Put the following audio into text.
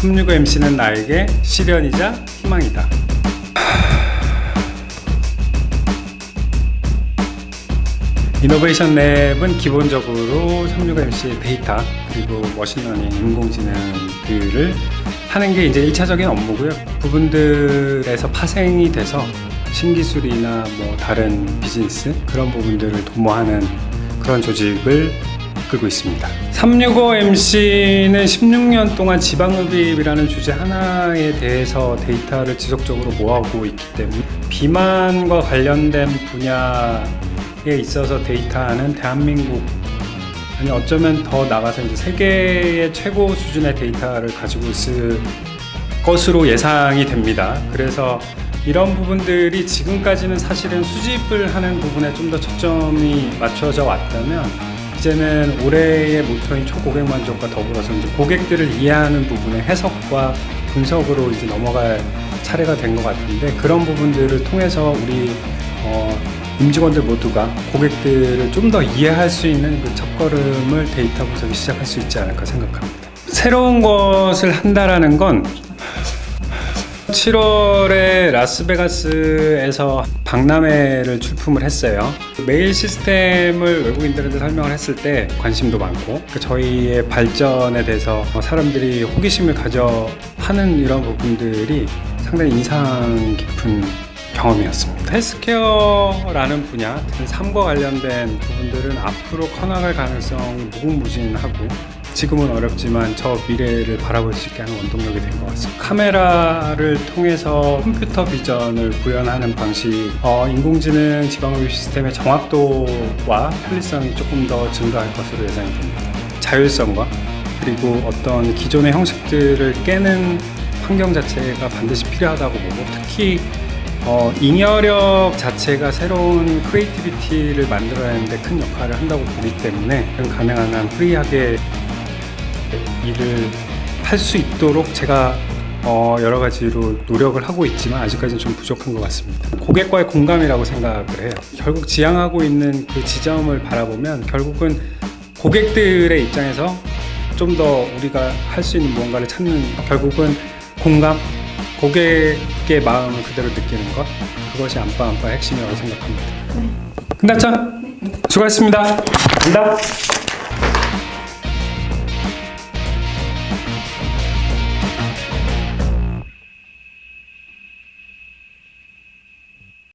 365MC는 나에게 시련이자 희망이다. innovation lab은 기본적으로 365MC 데이터 그리고 machine learning, 인공지능들을 하는 게 이제 1차적인 업무고요. 부분들에서 파생이 돼서 신기술이나 뭐 다른 비즈니스 그런 부분들을 도모하는 그런 조직을 이끌고 있습니다. 365MC는 16년 동안 지방흡입이라는 주제 하나에 대해서 데이터를 지속적으로 모아오고 있기 때문에 비만과 관련된 분야에 있어서 데이터는 대한민국 아니 어쩌면 더 나가서 이제 세계의 최고 수준의 데이터를 가지고 있을 것으로 예상이 됩니다. 그래서 이런 부분들이 지금까지는 사실은 수집을 하는 부분에 좀 더 초점이 맞춰져 왔다면 이제는 올해의 모토인 초고객 만족과 더불어서 이제 고객들을 이해하는 부분의 해석과 분석으로 이제 넘어갈 차례가 된 것 같은데 그런 부분들을 통해서 우리 어, 임직원들 모두가 고객들을 좀 더 이해할 수 있는 그 첫걸음을 데이터 분석이 시작할 수 있지 않을까 생각합니다. 새로운 것을 한다라는 건 7월에 라스베가스에서 박람회를 출품을 했어요. 메일 시스템을 외국인들한테 설명을 했을 때 관심도 많고 그 저희의 발전에 대해서 사람들이 호기심을 가져 하는 이런 부분들이 상당히 인상 깊은 경험이었습니다. 헬스케어라는 분야, 삶과 관련된 부분들은 앞으로 커나갈 가능성이 무궁무진하고 지금은 어렵지만 저 미래를 바라볼 수 있게 하는 원동력이 된 것 같습니다. 카메라를 통해서 컴퓨터 비전을 구현하는 방식, 어, 인공지능 지방흡입 시스템의 정확도와 편리성이 조금 더 증가할 것으로 예상이 됩니다. 자율성과 그리고 어떤 기존의 형식들을 깨는 환경 자체가 반드시 필요하다고 보고 특히 어, 잉여력 자체가 새로운 creativity를 만들어내는데 큰 역할을 한다고 보기 때문에 가능한 한 free하게 일을 할 수 있도록 제가 어, 여러 가지로 노력을 하고 있지만 아직까지는 좀 부족한 것 같습니다. 고객과의 공감이라고 생각을 해요. 결국 지향하고 있는 그 지점을 바라보면 결국은 고객들의 입장에서 좀 더 우리가 할 수 있는 무언가를 찾는 결국은 공감, 고객의 마음을 그대로 느끼는 것 그것이 안빠 안빠 핵심이라고 생각합니다. 끝났죠? 수고하셨습니다. 간다.